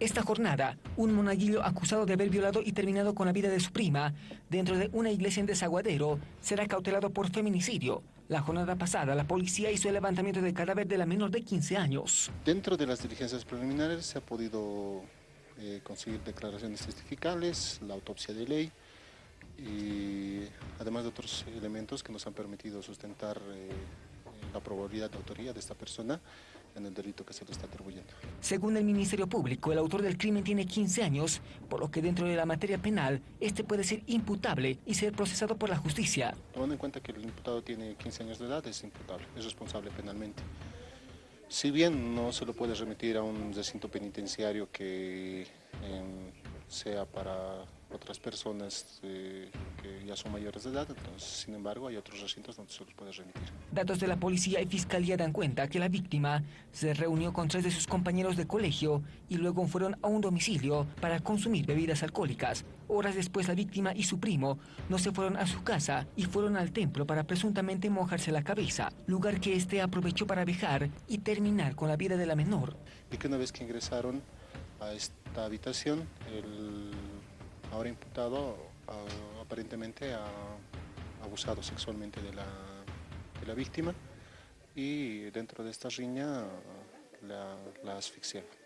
Esta jornada, un monaguillo acusado de haber violado y terminado con la vida de su prima dentro de una iglesia en Desaguadero será cautelado por feminicidio. La jornada pasada, la policía hizo el levantamiento del cadáver de la menor de 15 años. Dentro de las diligencias preliminares se ha podido eh, conseguir declaraciones testificales, la autopsia de ley y además de otros elementos que nos han permitido sustentar eh, la probabilidad de autoría de esta persona en el delito que se le está atribuyendo. Según el Ministerio Público, el autor del crimen tiene 15 años, por lo que dentro de la materia penal, este puede ser imputable y ser procesado por la justicia. Tomando en cuenta que el imputado tiene 15 años de edad, es imputable, es responsable penalmente. Si bien no se lo puede remitir a un recinto penitenciario que em, sea para otras personas eh, ya son mayores de edad, entonces, sin embargo, hay otros recintos donde se los puede remitir. Datos de la policía y fiscalía dan cuenta que la víctima se reunió con tres de sus compañeros de colegio y luego fueron a un domicilio para consumir bebidas alcohólicas. Horas después, la víctima y su primo no se fueron a su casa y fueron al templo para presuntamente mojarse la cabeza, lugar que este aprovechó para dejar y terminar con la vida de la menor. Y que una vez que ingresaron a esta habitación, el ahora imputado aparentemente ha abusado sexualmente de la, de la, víctima y dentro de esta riña la, la asfixiado.